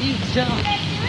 You jump.